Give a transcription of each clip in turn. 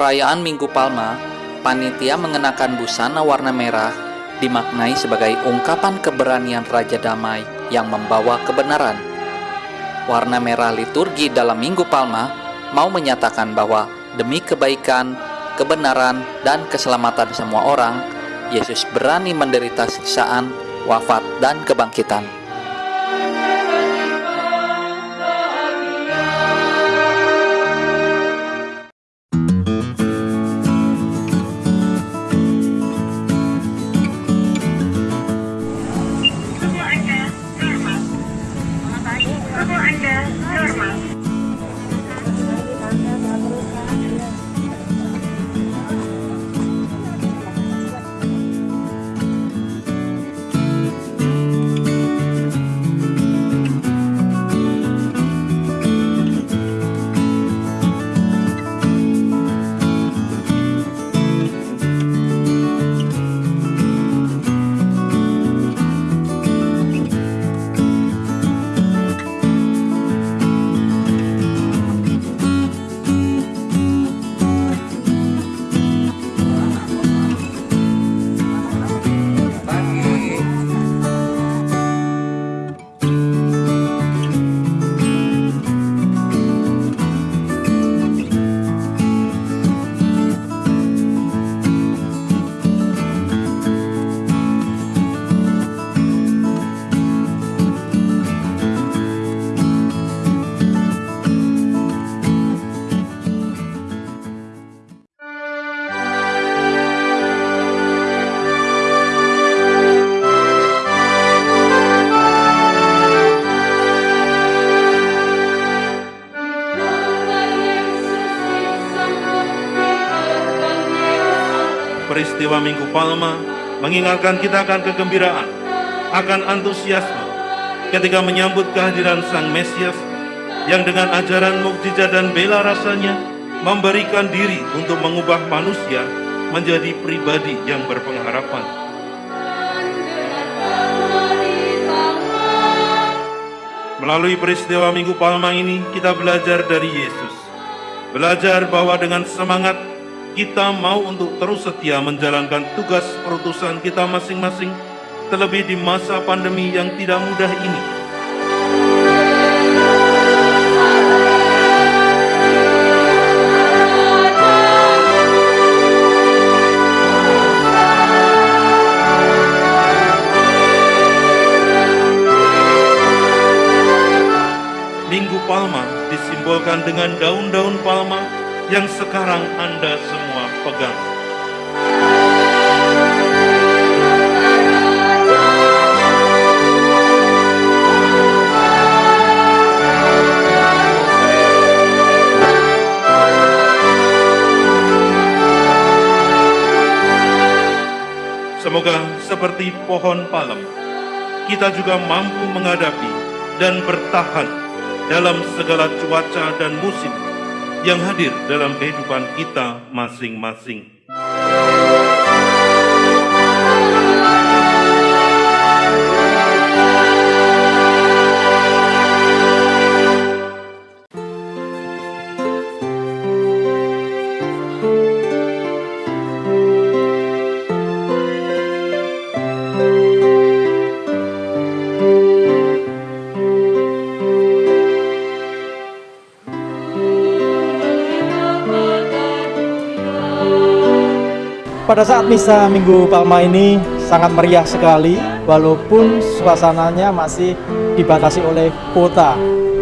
perayaan Minggu Palma, panitia mengenakan busana warna merah dimaknai sebagai ungkapan keberanian Raja Damai yang membawa kebenaran. Warna merah liturgi dalam Minggu Palma mau menyatakan bahwa demi kebaikan, kebenaran, dan keselamatan semua orang, Yesus berani menderita siksaan, wafat, dan kebangkitan. Peristiwa Minggu Palma mengingatkan kita akan kegembiraan, akan antusiasme ketika menyambut kehadiran Sang Mesias yang dengan ajaran mukjizat dan bela rasanya memberikan diri untuk mengubah manusia menjadi pribadi yang berpengharapan. Melalui peristiwa Minggu Palma ini kita belajar dari Yesus. Belajar bahwa dengan semangat kita mau untuk terus setia menjalankan tugas perutusan kita masing-masing, terlebih di masa pandemi yang tidak mudah ini. Minggu Palma disimbolkan dengan daun-daun palma yang sekarang Anda semua pegang. Semoga seperti pohon palem, kita juga mampu menghadapi dan bertahan dalam segala cuaca dan musim yang hadir dalam kehidupan kita masing-masing. Pada saat misa Minggu Palma ini sangat meriah sekali walaupun suasananya masih dibatasi oleh kota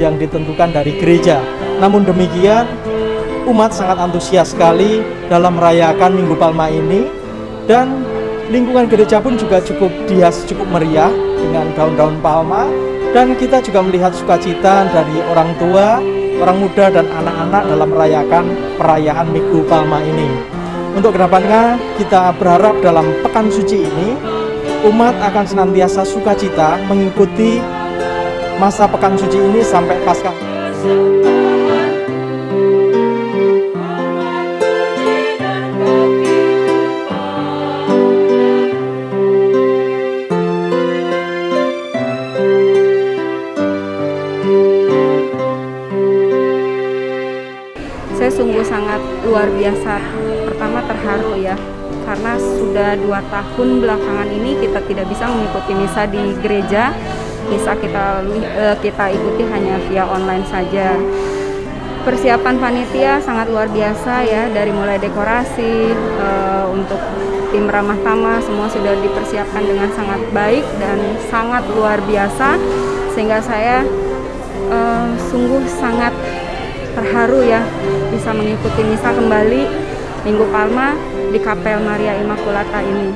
yang ditentukan dari gereja. Namun demikian umat sangat antusias sekali dalam merayakan Minggu Palma ini dan lingkungan gereja pun juga cukup dihias cukup meriah dengan daun-daun palma dan kita juga melihat sukacita dari orang tua, orang muda dan anak-anak dalam merayakan perayaan Minggu Palma ini. Untuk ke depannya kita berharap dalam pekan suci ini umat akan senantiasa sukacita mengikuti masa pekan suci ini sampai pasca. Saya sungguh sangat luar luar biasa. Terharu ya, karena sudah dua tahun belakangan ini kita tidak bisa mengikuti misa di gereja. Misa kita eh, kita ikuti hanya via online saja. Persiapan panitia sangat luar biasa ya, dari mulai dekorasi eh, untuk tim ramah tamah semua sudah dipersiapkan dengan sangat baik dan sangat luar biasa sehingga saya eh, sungguh sangat terharu ya bisa mengikuti misa kembali Minggu Palma di Kapel Maria Immaculata ini.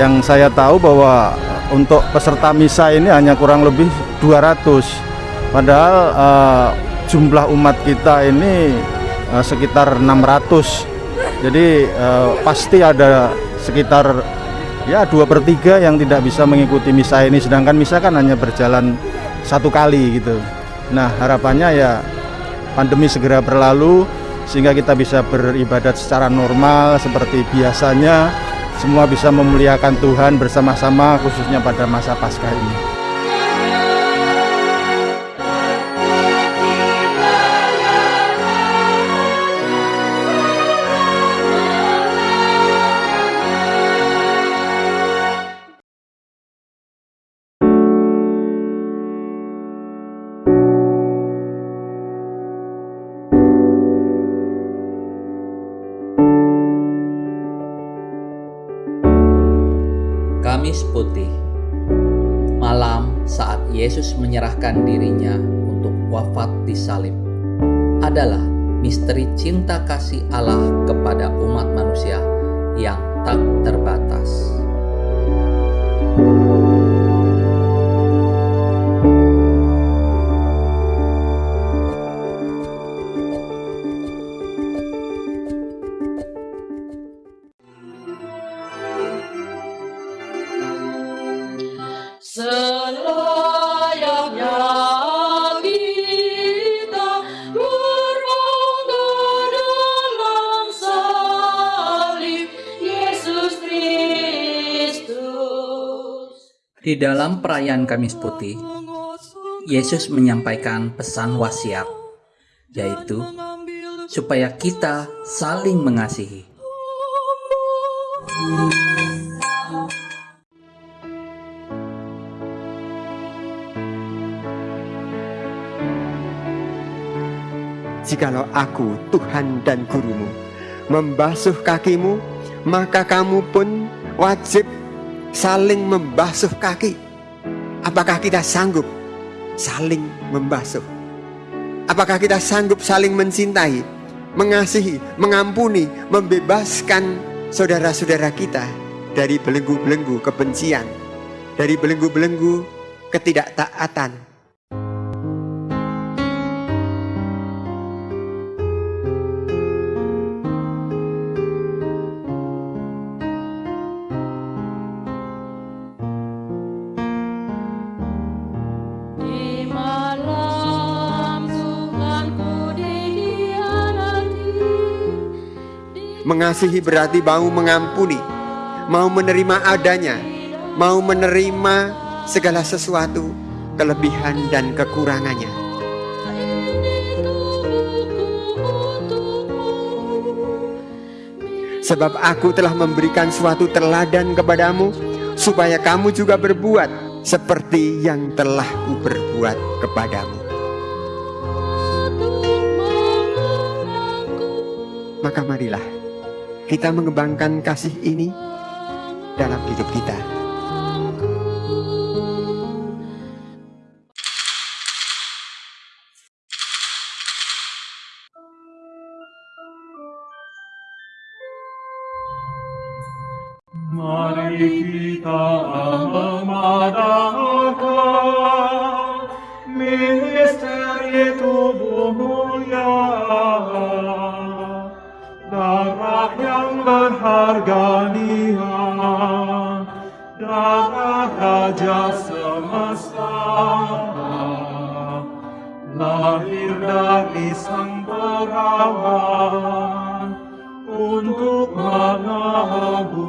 Yang saya tahu bahwa untuk peserta misa ini hanya kurang lebih 200. Padahal eh, jumlah umat kita ini eh, sekitar 600. Jadi eh, pasti ada sekitar ya dua per tiga yang tidak bisa mengikuti misa ini. Sedangkan misa kan hanya berjalan satu kali gitu. Nah harapannya ya pandemi segera berlalu sehingga kita bisa beribadat secara normal seperti biasanya semua bisa memuliakan Tuhan bersama-sama khususnya pada masa Paskah ini. Salib adalah misteri cinta kasih Allah kepada umat manusia yang tak terbatas. Di dalam perayaan Kamis Putih, Yesus menyampaikan pesan wasiat, yaitu supaya kita saling mengasihi. Jikalau aku, Tuhan dan Gurumu, membasuh kakimu, maka kamu pun wajib saling membasuh kaki. Apakah kita sanggup saling membasuh? Apakah kita sanggup saling mencintai, mengasihi, mengampuni, membebaskan saudara-saudara kita dari belenggu-belenggu kebencian, dari belenggu-belenggu ketidaktaatan, Mengasihi berarti mau mengampuni, mau menerima adanya, mau menerima segala sesuatu, kelebihan dan kekurangannya. Sebab aku telah memberikan suatu teladan kepadamu, supaya kamu juga berbuat seperti yang telah ku berbuat kepadamu. Maka marilah kita mengembangkan kasih ini dalam hidup kita. Perawan untuk menebus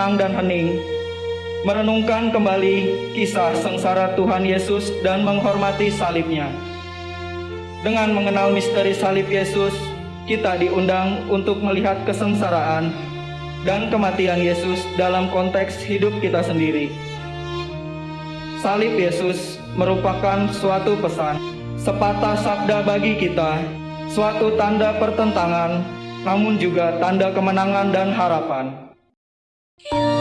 tenang dan hening, merenungkan kembali kisah sengsara Tuhan Yesus dan menghormati salibnya. Dengan mengenal misteri salib Yesus, kita diundang untuk melihat kesengsaraan dan kematian Yesus dalam konteks hidup kita sendiri. Salib Yesus merupakan suatu pesan, sepatah sabda bagi kita, suatu tanda pertentangan, namun juga tanda kemenangan dan harapan. you.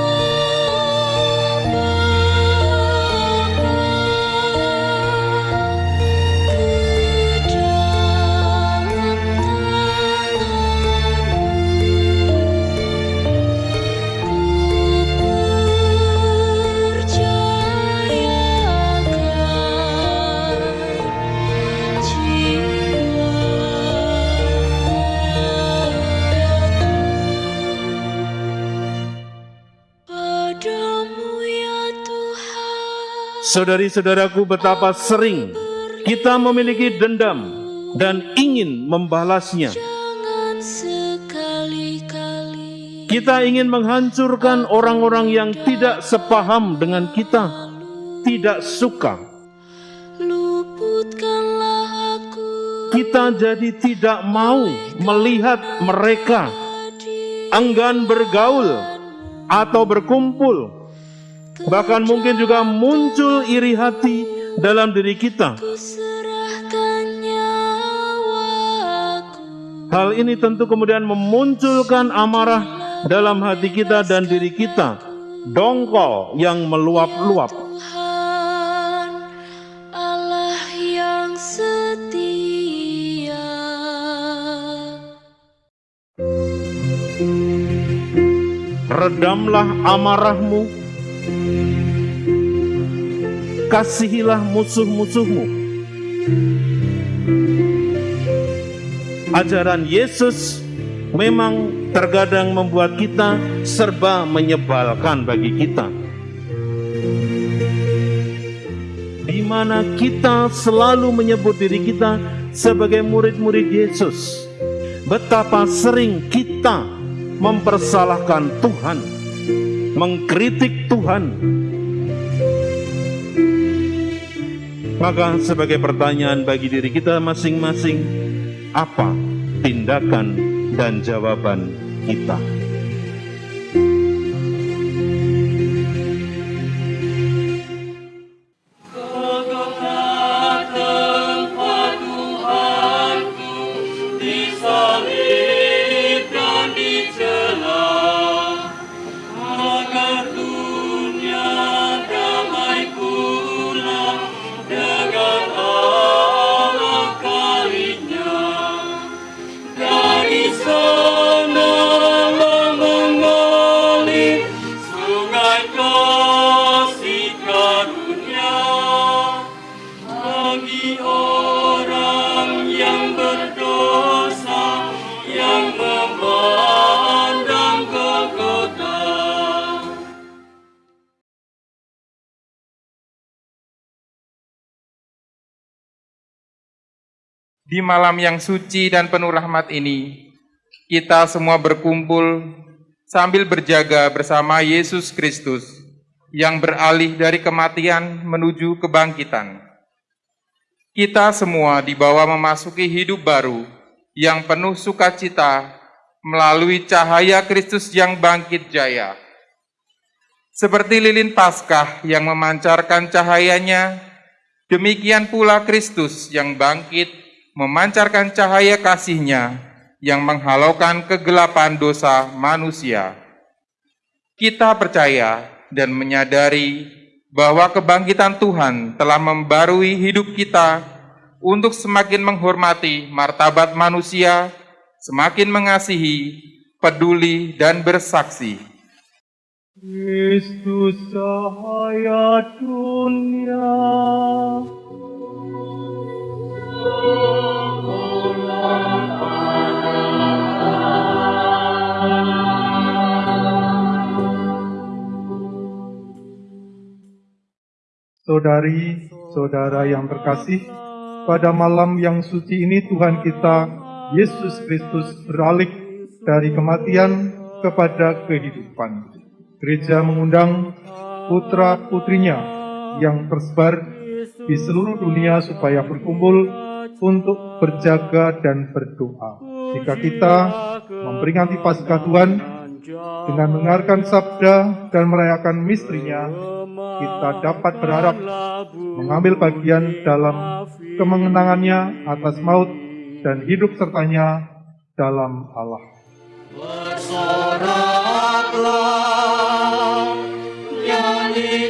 Saudari-saudaraku betapa sering kita memiliki dendam dan ingin membalasnya. Kita ingin menghancurkan orang-orang yang tidak sepaham dengan kita, tidak suka. Kita jadi tidak mau melihat mereka enggan bergaul atau berkumpul Bahkan mungkin juga muncul iri hati dalam diri kita. Hal ini tentu kemudian memunculkan amarah dalam hati kita dan diri kita. Dongkol yang meluap-luap. Redamlah amarahmu kasihilah musuh-musuhmu. Ajaran Yesus memang terkadang membuat kita serba menyebalkan bagi kita. Di mana kita selalu menyebut diri kita sebagai murid-murid Yesus. Betapa sering kita mempersalahkan Tuhan, mengkritik Tuhan, Maka sebagai pertanyaan bagi diri kita masing-masing, apa tindakan dan jawaban kita? Di malam yang suci dan penuh rahmat ini, kita semua berkumpul sambil berjaga bersama Yesus Kristus yang beralih dari kematian menuju kebangkitan. Kita semua dibawa memasuki hidup baru yang penuh sukacita melalui cahaya Kristus yang bangkit jaya. Seperti lilin Paskah yang memancarkan cahayanya, demikian pula Kristus yang bangkit memancarkan cahaya kasihnya yang menghalaukan kegelapan dosa manusia. Kita percaya dan menyadari bahwa kebangkitan Tuhan telah membarui hidup kita untuk semakin menghormati martabat manusia, semakin mengasihi, peduli, dan bersaksi. Kristus cahaya dunia. Saudari, saudara yang terkasih, pada malam yang suci ini Tuhan kita, Yesus Kristus beralih dari kematian kepada kehidupan. Gereja mengundang putra-putrinya yang tersebar di seluruh dunia supaya berkumpul untuk berjaga dan berdoa. Jika kita memperingati Paskah Tuhan dengan mendengarkan sabda dan merayakan misterinya, kita dapat berharap mengambil bagian dalam kemenangannya atas maut dan hidup sertanya dalam Allah. Bersoraklah, nyanyikan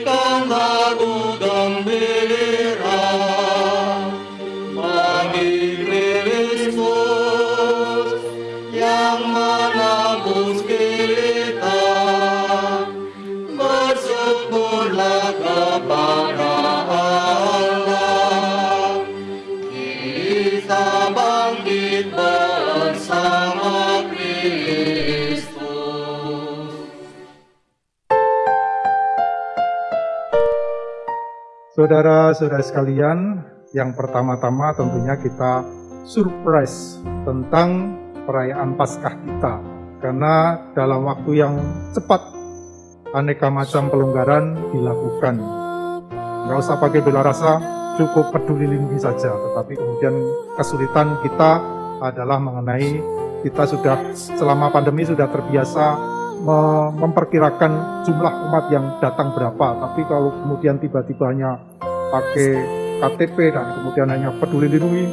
Saudara-saudara sekalian, yang pertama-tama tentunya kita surprise tentang perayaan Paskah kita. Karena dalam waktu yang cepat, aneka macam pelonggaran dilakukan. Nggak usah pakai bela rasa, cukup peduli lindungi saja. Tetapi kemudian kesulitan kita adalah mengenai kita sudah selama pandemi sudah terbiasa me- memperkirakan jumlah umat yang datang berapa. Tapi kalau kemudian tiba-tiba hanya pakai KTP dan kemudian hanya peduli lindungi,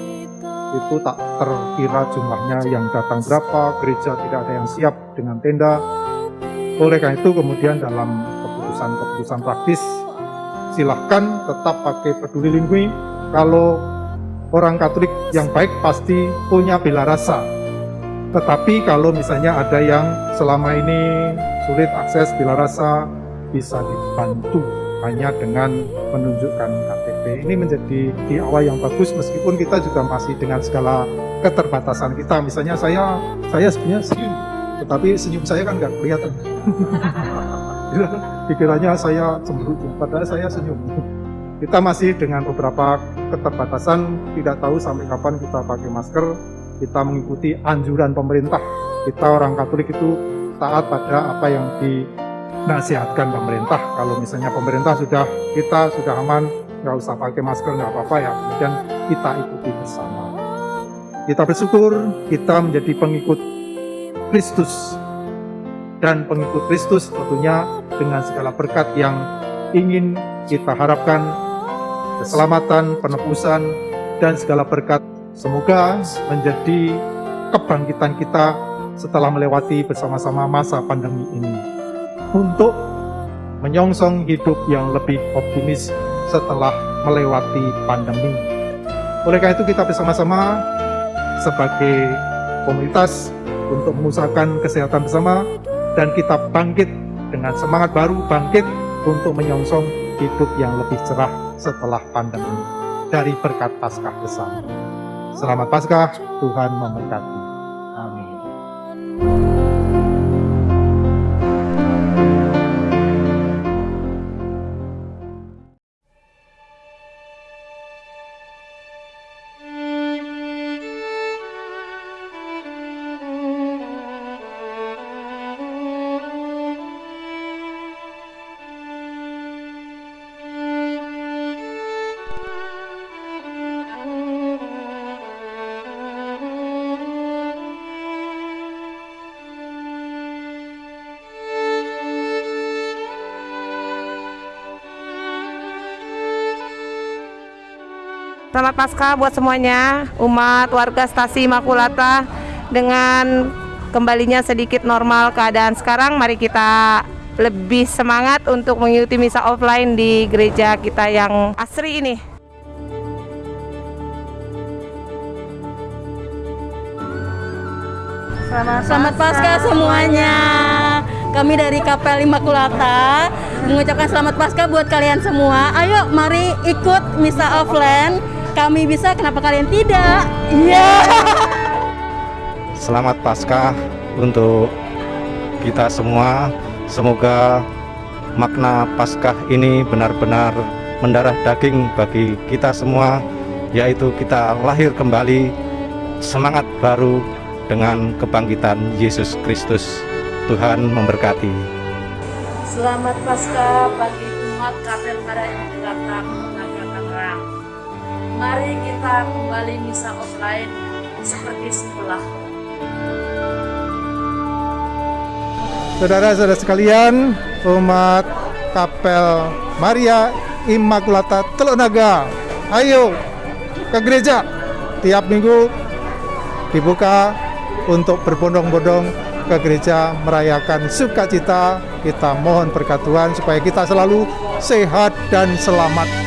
itu tak terkira jumlahnya yang datang berapa, gereja tidak ada yang siap dengan tenda. Oleh karena itu kemudian dalam keputusan-keputusan praktis, silahkan tetap pakai peduli lindungi. Kalau orang Katolik yang baik pasti punya bela rasa. Tetapi kalau misalnya ada yang selama ini sulit akses bela rasa, bisa dibantu hanya dengan menunjukkan KTP. Ini menjadi di awal yang bagus meskipun kita juga masih dengan segala keterbatasan kita. Misalnya saya saya sebenarnya senyum, tetapi senyum saya kan nggak kelihatan. Pikirannya saya cemberut, padahal saya senyum. Kita masih dengan beberapa keterbatasan, tidak tahu sampai kapan kita pakai masker, kita mengikuti anjuran pemerintah. Kita orang Katolik itu taat pada apa yang dinasihatkan pemerintah. Kalau misalnya pemerintah sudah kita sudah aman nggak usah pakai masker nggak apa-apa ya. Kemudian kita ikuti bersama. Kita bersyukur kita menjadi pengikut Kristus. Dan pengikut Kristus tentunya dengan segala berkat yang ingin kita harapkan. Keselamatan, penebusan, dan segala berkat. Semoga menjadi kebangkitan kita setelah melewati bersama-sama masa pandemi ini untuk menyongsong hidup yang lebih optimis setelah melewati pandemi. Oleh karena itu kita bersama-sama sebagai komunitas untuk mengusahakan kesehatan bersama dan kita bangkit dengan semangat baru bangkit untuk menyongsong hidup yang lebih cerah setelah pandemi dari berkat Paskah bersama. Selamat Paskah, Tuhan memberkati. Selamat Paskah buat semuanya, umat warga Stasi Makulata dengan kembalinya sedikit normal keadaan sekarang, mari kita lebih semangat untuk mengikuti misa offline di gereja kita yang asri ini. Selamat, Selamat Paskah semuanya. Kami dari Kapel Immaculata mengucapkan selamat Paskah buat kalian semua. Ayo mari ikut misa offline. Kami bisa, kenapa kalian tidak? Iya. Selamat Paskah untuk kita semua. Semoga makna Paskah ini benar-benar mendarah daging bagi kita semua, yaitu kita lahir kembali semangat baru dengan kebangkitan Yesus Kristus. Tuhan memberkati. Selamat Paskah bagi umat Kapel Immaculata Naga Tangerang. Mari kita kembali misa offline seperti semula. Saudara-saudara sekalian, umat Kapel Maria Immaculata Teluk Naga, ayo ke gereja. Tiap minggu dibuka untuk berbondong-bondong ke gereja merayakan sukacita. Kita mohon berkat Tuhan supaya kita selalu sehat dan selamat